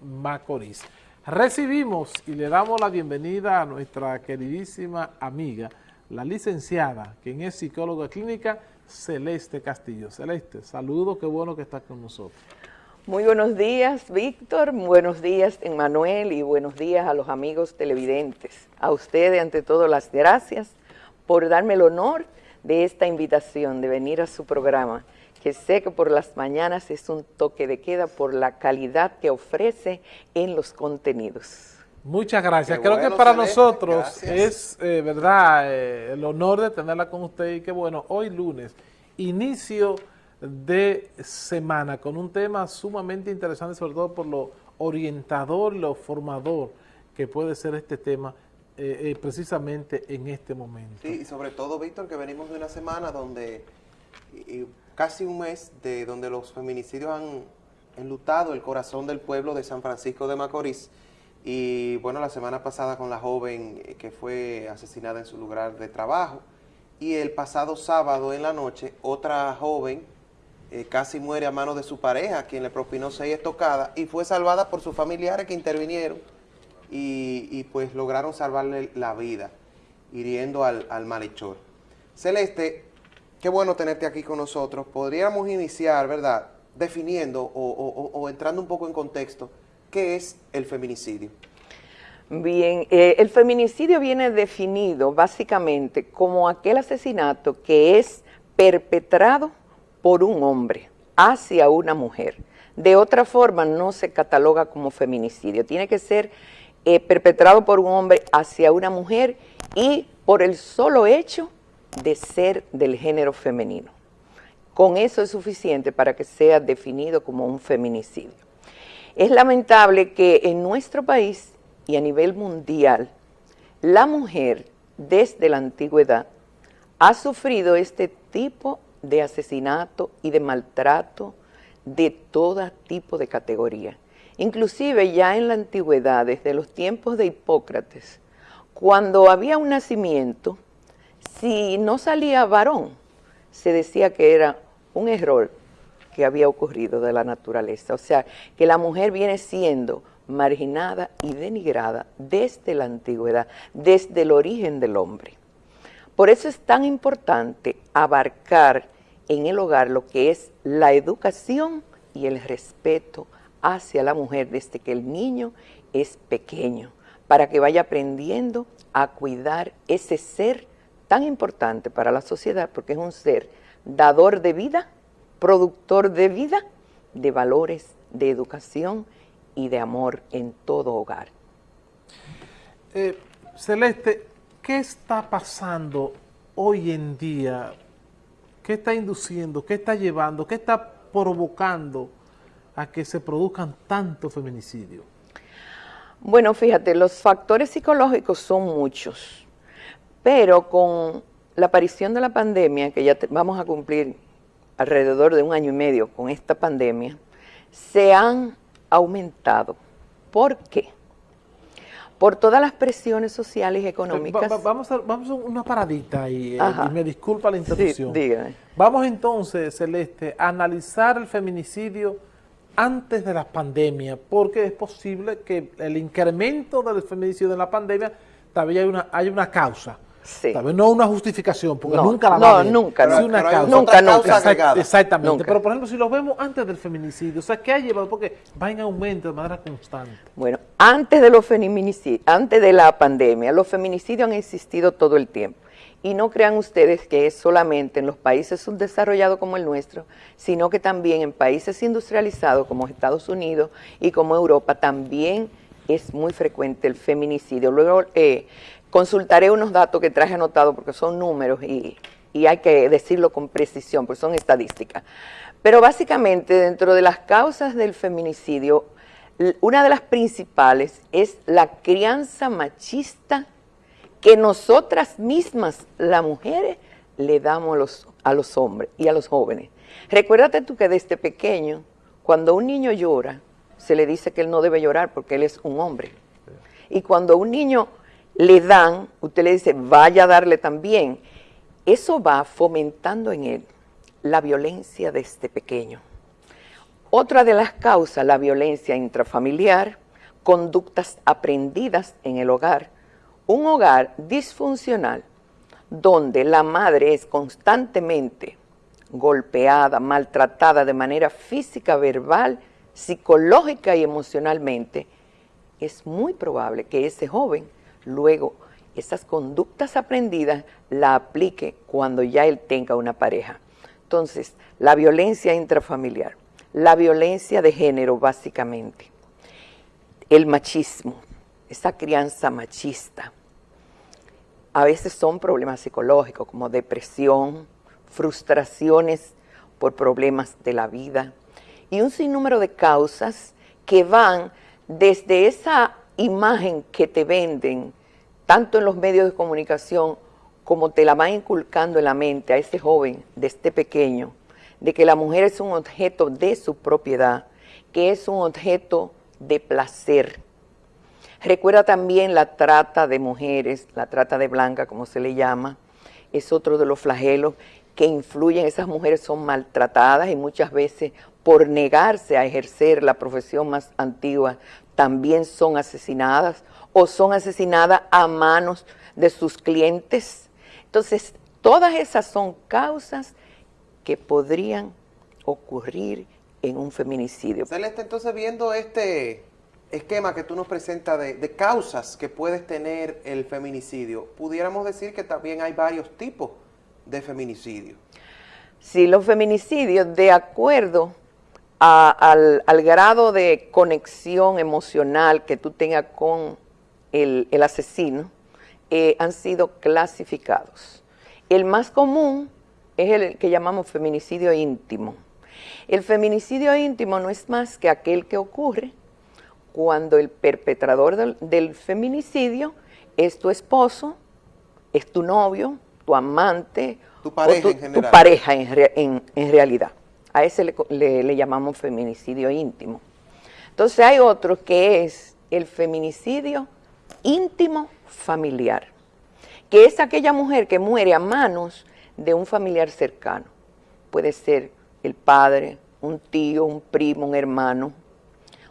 Macorís. Recibimos y le damos la bienvenida a nuestra queridísima amiga, la licenciada, quien es psicóloga clínica, Celeste Castillo. Celeste, saludo, qué bueno que estás con nosotros. Muy buenos días, Víctor, buenos días, Emanuel, y buenos días a los amigos televidentes. A ustedes, ante todo, las gracias por darme el honor de esta invitación, de venir a su programa que sé que por las mañanas es un toque de queda por la calidad que ofrece en los contenidos. Muchas gracias. Creo que para nosotros es, eh, verdad, eh, el honor de tenerla con usted y que bueno, hoy lunes, inicio de semana con un tema sumamente interesante, sobre todo por lo orientador, lo formador que puede ser este tema eh, precisamente en este momento. Sí, y sobre todo, Víctor, que venimos de una semana donde casi un mes de donde los feminicidios han enlutado el corazón del pueblo de San Francisco de Macorís. Y bueno, la semana pasada con la joven eh, que fue asesinada en su lugar de trabajo. Y el pasado sábado en la noche, otra joven eh, casi muere a manos de su pareja, quien le propinó seis estocadas y fue salvada por sus familiares que intervinieron y, pues lograron salvarle la vida, hiriendo al, al malhechor. Celeste, qué bueno tenerte aquí con nosotros. Podríamos iniciar, ¿verdad?, definiendo o, entrando un poco en contexto, ¿qué es el feminicidio? Bien, eh, el feminicidio viene definido básicamente como aquel asesinato que es perpetrado por un hombre hacia una mujer. De otra forma no se cataloga como feminicidio, tiene que ser eh, perpetrado por un hombre hacia una mujer y por el solo hecho de ser del género femenino. Con eso es suficiente para que sea definido como un feminicidio. Es lamentable que en nuestro país y a nivel mundial, la mujer desde la antigüedad ha sufrido este tipo de asesinato y de maltrato de todo tipo de categoría. Inclusive ya en la antigüedad, desde los tiempos de Hipócrates, cuando había un nacimiento, si no salía varón, se decía que era un error que había ocurrido de la naturaleza. O sea, que la mujer viene siendo marginada y denigrada desde la antigüedad, desde el origen del hombre. Por eso es tan importante abarcar en el hogar lo que es la educación y el respeto hacia la mujer desde que el niño es pequeño, para que vaya aprendiendo a cuidar ese ser tan importante para la sociedad porque es un ser dador de vida, productor de vida, de valores, de educación y de amor en todo hogar. Eh, Celeste, ¿qué está pasando hoy en día? ¿Qué está induciendo? ¿Qué está llevando? ¿Qué está provocando a que se produzcan tantos feminicidios? Bueno, fíjate, los factores psicológicos son muchos pero con la aparición de la pandemia, que ya vamos a cumplir alrededor de un año y medio con esta pandemia, se han aumentado. ¿Por qué? Por todas las presiones sociales y económicas. vamos, a, vamos a una paradita y, eh, y me disculpa la interrupción. Sí, dígame. Vamos entonces, Celeste, a analizar el feminicidio antes de la pandemia, porque es posible que el incremento del feminicidio de la pandemia todavía hay una, hay una causa. Sí. no una justificación, porque nunca la va No, nunca, no, una causa. Nunca, nunca. exactamente. Pero, por ejemplo, si lo vemos antes del feminicidio, o sea, ¿qué ha llevado? Porque va en aumento de manera constante. Bueno, antes de los feminicidios, antes de la pandemia, los feminicidios han existido todo el tiempo. Y no crean ustedes que es solamente en los países subdesarrollados como el nuestro, sino que también en países industrializados como Estados Unidos y como Europa también es muy frecuente el feminicidio. Luego, eh, Consultaré unos datos que traje anotados porque son números y, hay que decirlo con precisión, porque son estadísticas. Pero básicamente dentro de las causas del feminicidio, una de las principales es la crianza machista que nosotras mismas, las mujeres, le damos a los, a los hombres y a los jóvenes. Recuérdate tú que desde pequeño, cuando un niño llora, se le dice que él no debe llorar porque él es un hombre. Y cuando un niño le dan, usted le dice, vaya a darle también. Eso va fomentando en él la violencia desde pequeño. Otra de las causas, la violencia intrafamiliar, conductas aprendidas en el hogar. Un hogar disfuncional donde la madre es constantemente golpeada, maltratada de manera física, verbal, psicológica y emocionalmente, es muy probable que ese joven luego esas conductas aprendidas la aplique cuando ya él tenga una pareja. Entonces, la violencia intrafamiliar, la violencia de género básicamente, el machismo, esa crianza machista, a veces son problemas psicológicos como depresión, frustraciones por problemas de la vida y un sinnúmero de causas que van desde esa imagen que te venden, tanto en los medios de comunicación como te la van inculcando en la mente a ese joven de este pequeño, de que la mujer es un objeto de su propiedad, que es un objeto de placer. Recuerda también la trata de mujeres, la trata de blanca, como se le llama, es otro de los flagelos que influyen, esas mujeres son maltratadas y muchas veces por negarse a ejercer la profesión más antigua, también son asesinadas o son asesinadas a manos de sus clientes. Entonces, todas esas son causas que podrían ocurrir en un feminicidio. Celeste, entonces viendo este esquema que tú nos presentas de, de, causas que puedes tener el feminicidio, pudiéramos decir que también hay varios tipos de feminicidio. Sí, los feminicidios, de acuerdo al, grado de conexión emocional que tú tengas con el, asesino, eh, han sido clasificados. El más común es el que llamamos feminicidio íntimo. El feminicidio íntimo no es más que aquel que ocurre cuando el perpetrador del, del feminicidio es tu esposo, es tu novio, tu amante, tu pareja, en, tu pareja en, realidad. A ese le, llamamos feminicidio íntimo. Entonces hay otro que es el feminicidio íntimo familiar, que es aquella mujer que muere a manos de un familiar cercano. Puede ser el padre, un tío, un primo, un hermano.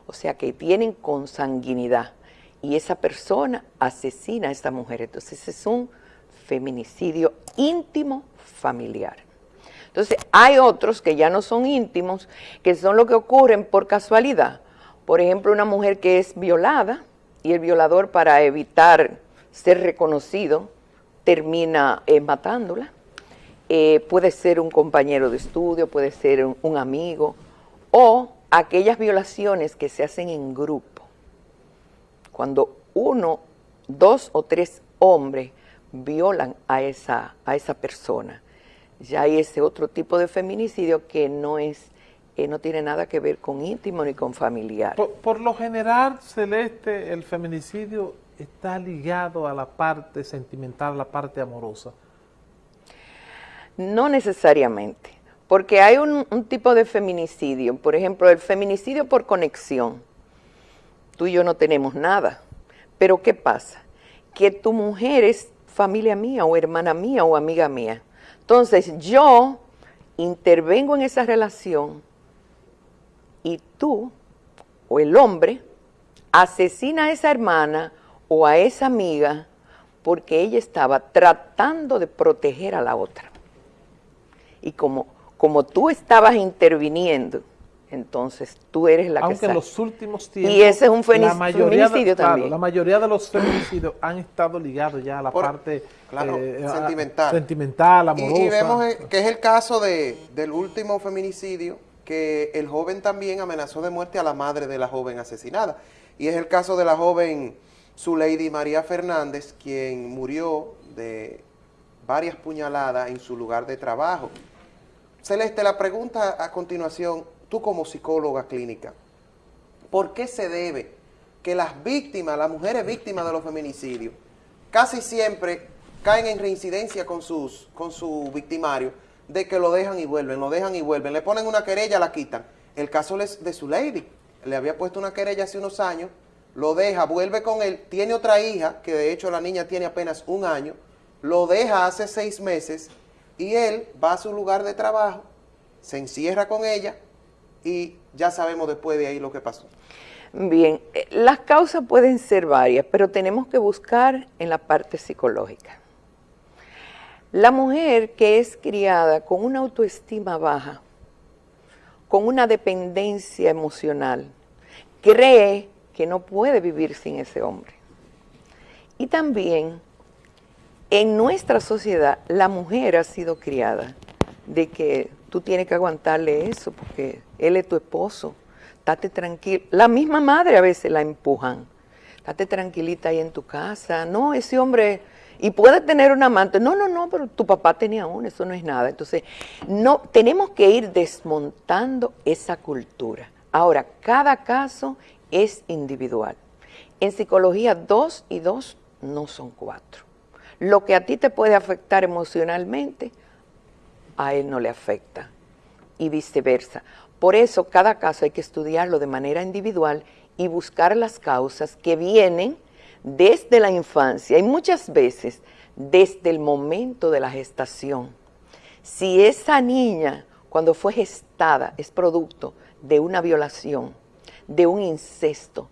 O sea que tienen consanguinidad y esa persona asesina a esa mujer. Entonces es un feminicidio íntimo familiar. Entonces, hay otros que ya no son íntimos, que son lo que ocurren por casualidad. Por ejemplo, una mujer que es violada y el violador para evitar ser reconocido termina eh, matándola. Eh, puede ser un compañero de estudio, puede ser un amigo, o aquellas violaciones que se hacen en grupo. Cuando uno, dos o tres hombres violan a esa, a esa persona. Ya hay ese otro tipo de feminicidio que no es eh, no tiene nada que ver con íntimo ni con familiar. Por, lo general, Celeste, el feminicidio está ligado a la parte sentimental, a la parte amorosa. No necesariamente, porque hay un, un tipo de feminicidio, por ejemplo, el feminicidio por conexión. Tú y yo no tenemos nada, pero ¿qué pasa? Que tu mujer es familia mía o hermana mía o amiga mía. Entonces yo intervengo en esa relación y tú o el hombre asesina a esa hermana o a esa amiga porque ella estaba tratando de proteger a la otra. Y como, como tú estabas interviniendo, entonces tú eres la que Aunque en los últimos tiempos... Y ese es un feminicidio también. la mayoría de los feminicidios han estado ligados ya a la parte eh, sentimental. sentimental, amorosa. Y, vemos eh, que es el caso de, del último feminicidio, que el joven también amenazó de muerte a la madre de la joven asesinada. Y es el caso de la joven Zuleidi María Fernández, quien murió de varias puñaladas en su lugar de trabajo. Celeste, la pregunta a continuación tú como psicóloga clínica, ¿por qué se debe que las víctimas, las mujeres víctimas de los feminicidios, casi siempre caen en reincidencia con, sus, con su victimario, de que lo dejan y vuelven, lo dejan y vuelven, le ponen una querella, la quitan. El caso de su lady, le había puesto una querella hace unos años, lo deja, vuelve con él, tiene otra hija, que de hecho la niña tiene apenas un año, lo deja hace seis meses y él va a su lugar de trabajo, se encierra con ella, y ya sabemos después de ahí lo que pasó. Bien, eh, las causas pueden ser varias, pero tenemos que buscar en la parte psicológica. La mujer que es criada con una autoestima baja, con una dependencia emocional, cree que no puede vivir sin ese hombre. Y también en nuestra sociedad la mujer ha sido criada de que tú tienes que aguantarle eso porque él es tu esposo, date tranquilo. La misma madre a veces la empujan, date tranquilita ahí en tu casa, no, ese hombre y puede tener un amante. No, no, no, pero tu papá tenía uno, eso no es nada. Entonces, no, tenemos que ir desmontando esa cultura. Ahora, cada caso es individual. En psicología, dos y dos no son cuatro. Lo que a ti te puede afectar emocionalmente, a él no le afecta. Y viceversa. Por eso, cada caso hay que estudiarlo de manera individual y buscar las causas que vienen desde la infancia y muchas veces desde el momento de la gestación. Si esa niña cuando fue gestada es producto de una violación, de un incesto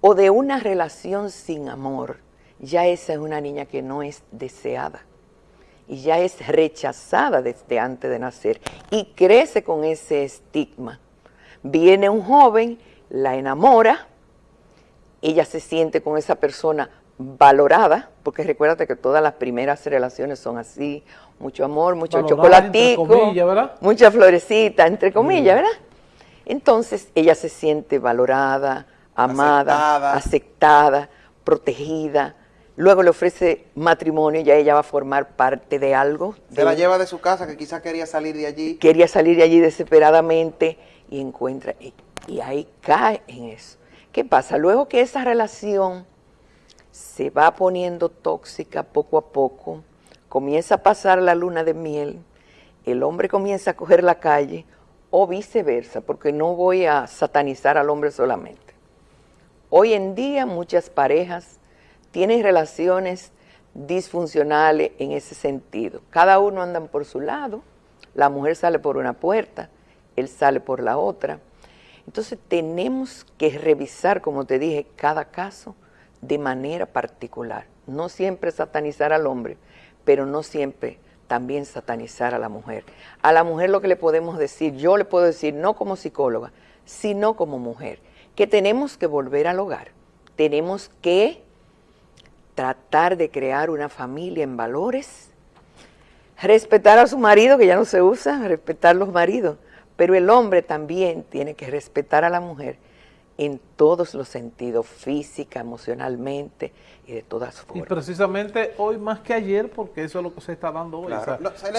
o de una relación sin amor, ya esa es una niña que no es deseada y ya es rechazada desde antes de nacer y crece con ese estigma. Viene un joven, la enamora, ella se siente con esa persona valorada, porque recuérdate que todas las primeras relaciones son así, mucho amor, mucho chocolatico, mucha florecita, entre comillas, ¿verdad? Entonces ella se siente valorada, amada, aceptada. protegida. Luego le ofrece matrimonio, ya ella va a formar parte de algo. Se la lleva de su casa, que quizás quería salir de allí. Quería salir de allí desesperadamente y encuentra, y ahí cae en eso. ¿Qué pasa? Luego que esa relación se va poniendo tóxica poco a poco, comienza a pasar la luna de miel, el hombre comienza a coger la calle o viceversa, porque no voy a satanizar al hombre solamente. Hoy en día muchas parejas tienen relaciones disfuncionales en ese sentido. Cada uno anda por su lado, la mujer sale por una puerta, él sale por la otra entonces tenemos que revisar, como te dije, cada caso de manera particular. No siempre satanizar al hombre, pero no siempre también satanizar a la mujer. A la mujer lo que le podemos decir, yo le puedo decir, no como psicóloga, sino como mujer, que tenemos que volver al hogar. Tenemos que tratar de crear una familia en valores, respetar a su marido, que ya no se usa, respetar los maridos, pero el hombre también tiene que respetar a la mujer en todos los sentidos, física, emocionalmente y de todas formas. Y precisamente hoy más que ayer, porque eso es lo que se está dando hoy.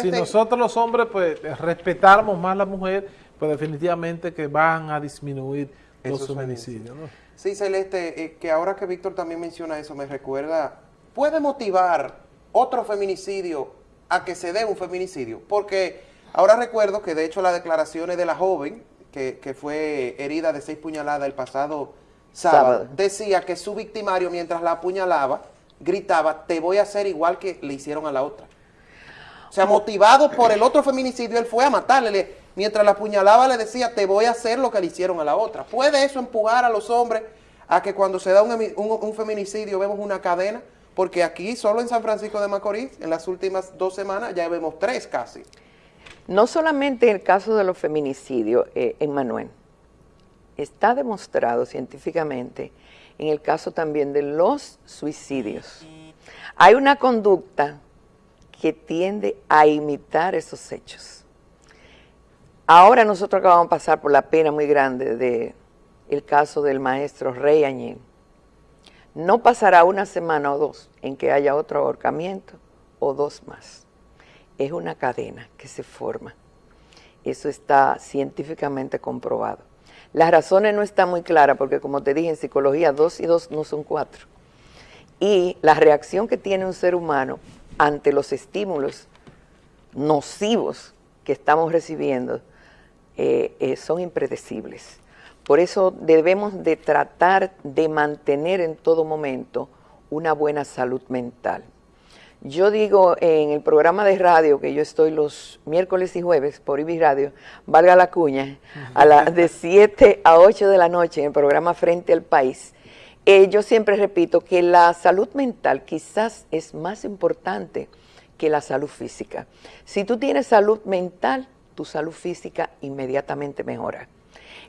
si nosotros los hombres pues respetáramos más a la mujer, pues definitivamente que van a disminuir los feminicidios. Sí, Celeste, eh, que ahora que Víctor también menciona eso, me recuerda, puede motivar otro feminicidio a que se dé un feminicidio, porque Ahora recuerdo que de hecho las declaraciones de la joven, que, fue herida de seis puñaladas el pasado sábado, decía que su victimario mientras la apuñalaba, gritaba, te voy a hacer igual que le hicieron a la otra. O sea, motivado por el otro feminicidio, él fue a matarle. Mientras la apuñalaba le decía, te voy a hacer lo que le hicieron a la otra. ¿Puede eso empujar a los hombres a que cuando se da un, feminicidio vemos una cadena? Porque aquí, solo en San Francisco de Macorís, en las últimas dos semanas, ya vemos tres casi. No solamente en el caso de los feminicidios, eh, en Manuel, está demostrado científicamente en el caso también de los suicidios. Hay una conducta que tiende a imitar esos hechos. Ahora nosotros acabamos de pasar por la pena muy grande del el caso del maestro Rey Añín. No pasará una semana o dos en que haya otro ahorcamiento o dos más es una cadena que se forma. Eso está científicamente comprobado. Las razones no están muy claras porque, como te dije, en psicología, dos y dos no son cuatro. Y la reacción que tiene un ser humano ante los estímulos nocivos que estamos recibiendo eh, eh, son impredecibles. Por eso debemos de tratar de mantener en todo momento una buena salud mental. Yo digo en el programa de radio que yo estoy los miércoles y jueves por IBI Radio, valga la cuña, a las de 7 a 8 de la noche en el programa Frente al País. Eh, yo siempre repito que la salud mental quizás es más importante que la salud física. Si tú tienes salud mental, tu salud física inmediatamente mejora.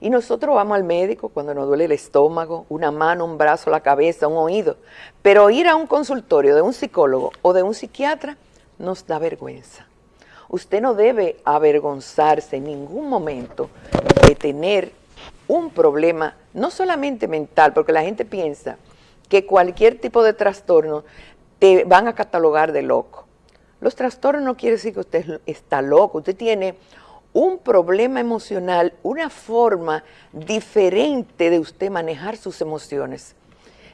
Y nosotros vamos al médico cuando nos duele el estómago, una mano, un brazo, la cabeza, un oído. Pero ir a un consultorio de un psicólogo o de un psiquiatra nos da vergüenza. Usted no debe avergonzarse en ningún momento de tener un problema, no solamente mental, porque la gente piensa que cualquier tipo de trastorno te van a catalogar de loco. Los trastornos no quiere decir que usted está loco, usted tiene un problema emocional, una forma diferente de usted manejar sus emociones.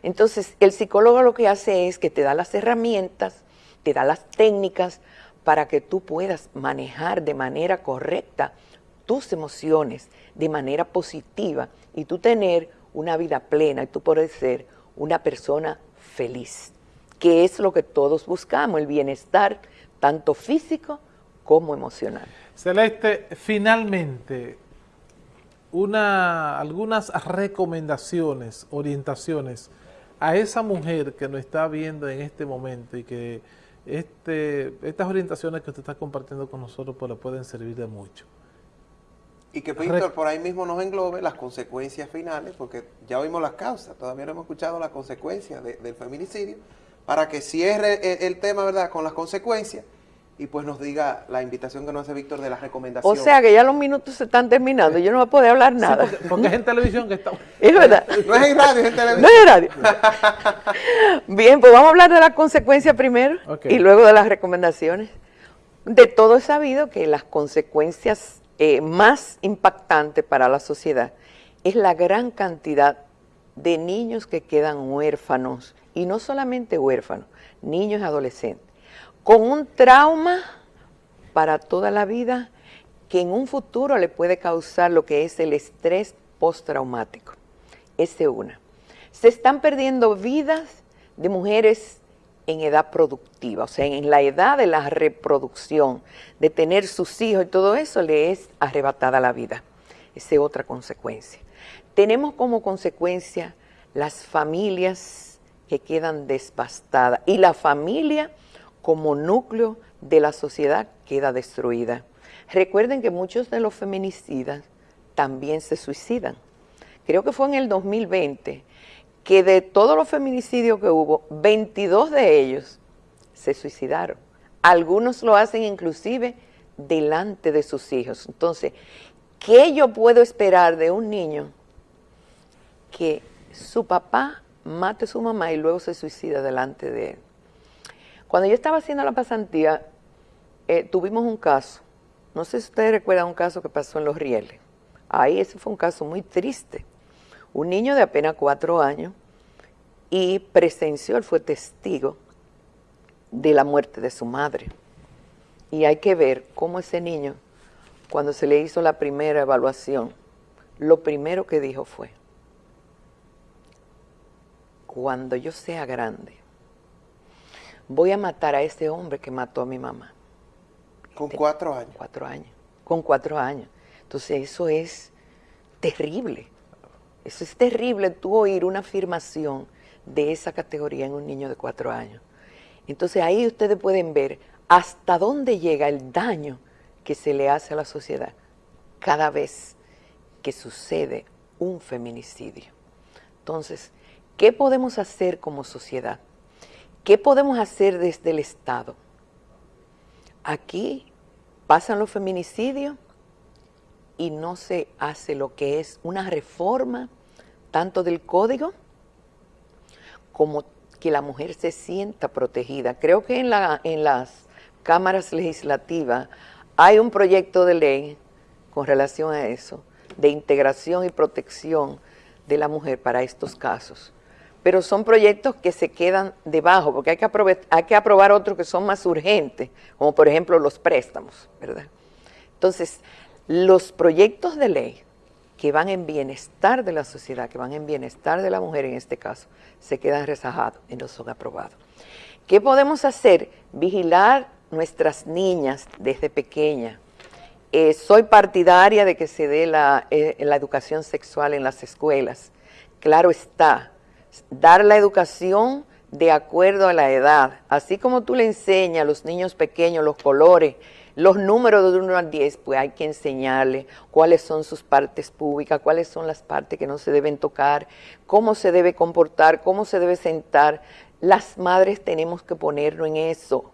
Entonces, el psicólogo lo que hace es que te da las herramientas, te da las técnicas para que tú puedas manejar de manera correcta tus emociones, de manera positiva, y tú tener una vida plena, y tú poder ser una persona feliz, que es lo que todos buscamos, el bienestar, tanto físico como emocional. Celeste, finalmente, una, algunas recomendaciones, orientaciones a esa mujer que nos está viendo en este momento y que este, estas orientaciones que usted está compartiendo con nosotros pues le pueden servir de mucho. Y que Víctor por ahí mismo nos englobe las consecuencias finales, porque ya oímos las causas, todavía no hemos escuchado las consecuencias del feminicidio, para que cierre el tema, ¿verdad?, con las consecuencias y pues nos diga la invitación que nos hace Víctor de las recomendaciones. O sea que ya los minutos se están terminando, yo no voy a poder hablar nada. porque, es en televisión que estamos. Es verdad. no es en radio, es en televisión. No es en radio. Bien, pues vamos a hablar de las consecuencias primero y luego de las recomendaciones. De todo es sabido que las consecuencias eh, más impactantes para la sociedad es la gran cantidad de niños que quedan huérfanos, y no solamente huérfanos, niños y adolescentes con un trauma para toda la vida que en un futuro le puede causar lo que es el estrés postraumático. Ese una. Se están perdiendo vidas de mujeres en edad productiva, o sea, en la edad de la reproducción, de tener sus hijos y todo eso le es arrebatada la vida. Esa es otra consecuencia. Tenemos como consecuencia las familias que quedan devastadas y la familia como núcleo de la sociedad queda destruida. Recuerden que muchos de los feminicidas también se suicidan. Creo que fue en el 2020 que de todos los feminicidios que hubo, 22 de ellos se suicidaron. Algunos lo hacen inclusive delante de sus hijos. Entonces, ¿qué yo puedo esperar de un niño que su papá mate a su mamá y luego se suicida delante de él? Cuando yo estaba haciendo la pasantía, eh, tuvimos un caso, no sé si ustedes recuerdan un caso que pasó en Los Rieles. Ahí ese fue un caso muy triste. Un niño de apenas cuatro años y presenció, él fue testigo de la muerte de su madre. Y hay que ver cómo ese niño, cuando se le hizo la primera evaluación, lo primero que dijo fue, cuando yo sea grande, voy a matar a ese hombre que mató a mi mamá. Con cuatro años. Cuatro años. Con cuatro años. Entonces eso es terrible. Eso es terrible tú oír una afirmación de esa categoría en un niño de cuatro años. Entonces ahí ustedes pueden ver hasta dónde llega el daño que se le hace a la sociedad cada vez que sucede un feminicidio. Entonces, ¿qué podemos hacer como sociedad? ¿Qué podemos hacer desde el Estado? Aquí pasan los feminicidios y no se hace lo que es una reforma tanto del código como que la mujer se sienta protegida. Creo que en, la, en las cámaras legislativas hay un proyecto de ley con relación a eso, de integración y protección de la mujer para estos casos pero son proyectos que se quedan debajo, porque hay que, aprobar otros que son más urgentes, como por ejemplo los préstamos, ¿verdad? Entonces, los proyectos de ley que van en bienestar de la sociedad, que van en bienestar de la mujer en este caso, se quedan rezajados y no son aprobados. ¿Qué podemos hacer? Vigilar nuestras niñas desde pequeñas. Eh, soy partidaria de que se dé la, eh, la educación sexual en las escuelas. Claro está, dar la educación de acuerdo a la edad. Así como tú le enseñas a los niños pequeños los colores, los números de 1 al 10, pues hay que enseñarle cuáles son sus partes públicas, cuáles son las partes que no se deben tocar, cómo se debe comportar, cómo se debe sentar. Las madres tenemos que ponernos en eso.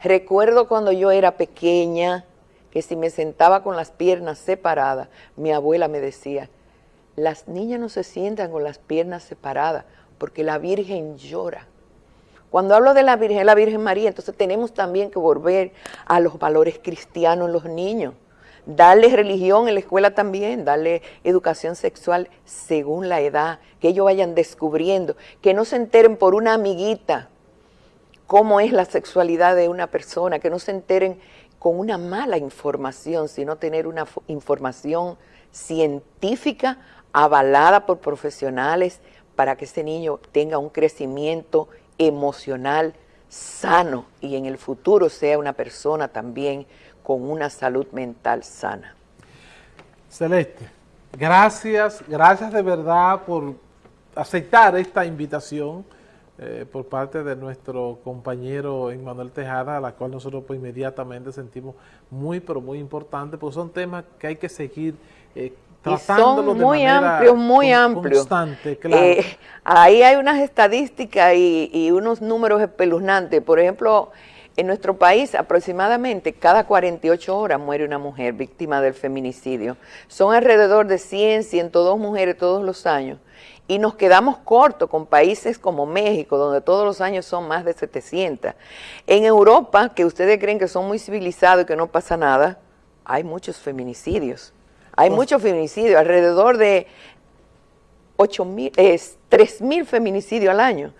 Recuerdo cuando yo era pequeña, que si me sentaba con las piernas separadas, mi abuela me decía, las niñas no se sientan con las piernas separadas porque la Virgen llora. Cuando hablo de la Virgen, la Virgen María, entonces tenemos también que volver a los valores cristianos en los niños. Darles religión en la escuela también, darle educación sexual según la edad, que ellos vayan descubriendo, que no se enteren por una amiguita cómo es la sexualidad de una persona, que no se enteren con una mala información, sino tener una información científica avalada por profesionales para que ese niño tenga un crecimiento emocional sano y en el futuro sea una persona también con una salud mental sana. Celeste, gracias, gracias de verdad por aceptar esta invitación eh, por parte de nuestro compañero Emmanuel Tejada, a la cual nosotros pues, inmediatamente sentimos muy, pero muy importante, porque son temas que hay que seguir eh, son muy amplios, muy amplios. Eh, ahí hay unas estadísticas y, unos números espeluznantes. Por ejemplo, en nuestro país aproximadamente cada 48 horas muere una mujer víctima del feminicidio. Son alrededor de 100, 102 mujeres todos los años. Y nos quedamos cortos con países como México, donde todos los años son más de 700. En Europa, que ustedes creen que son muy civilizados y que no pasa nada, hay muchos feminicidios. Hay muchos feminicidios, alrededor de 8 mil, 3 mil feminicidios al año,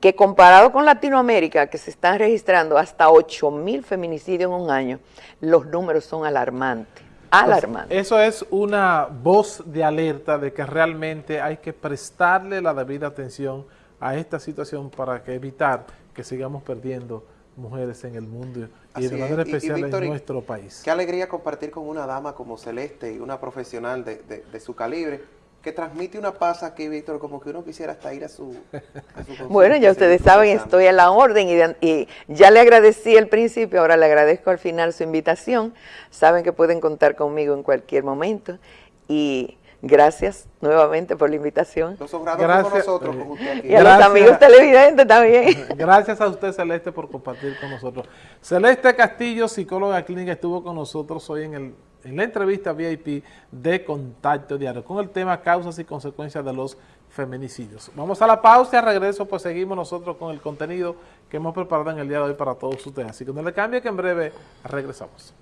que comparado con Latinoamérica, que se están registrando hasta 8 mil feminicidios en un año, los números son alarmantes. Alarmantes. eso es una voz de alerta de que realmente hay que prestarle la debida atención a esta situación para que evitar que sigamos perdiendo mujeres en el mundo y de manera especial en nuestro país. Qué alegría compartir con una dama como Celeste y una profesional de, su calibre que transmite una paz aquí, Víctor, como que uno quisiera hasta ir a su... bueno, ya ustedes saben, estoy a la orden y, y, ya le agradecí al principio, ahora le agradezco al final su invitación. Saben que pueden contar conmigo en cualquier momento y Gracias nuevamente por la invitación. Gracias. nosotros Y a los amigos televidentes también. Gracias a usted, Celeste, por compartir con nosotros. Celeste Castillo, psicóloga clínica, estuvo con nosotros hoy en, el, en la entrevista VIP de Contacto Diario con el tema causas y consecuencias de los feminicidios. Vamos a la pausa y a regreso pues seguimos nosotros con el contenido que hemos preparado en el día de hoy para todos ustedes. Así que no le cambie que en breve regresamos.